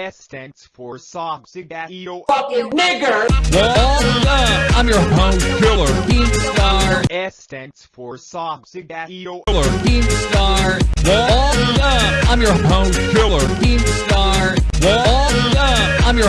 S stands for Sogsigatio. fucking nigger. Well, up? I'm your host, Killer King Star. S stands for Sogsigatio. Killer King Star. What's up? I'm your host, Killer King Star. What's up? I'm your